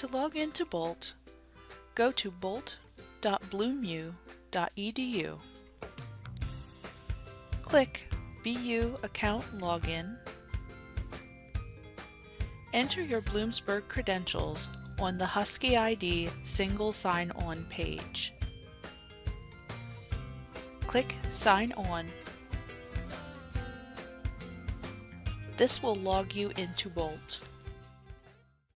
To log into Bolt, go to bolt.bloomu.edu. Click BU Account Login. Enter your Bloomsburg credentials on the Husky ID single sign-on page. Click Sign On. This will log you into Bolt.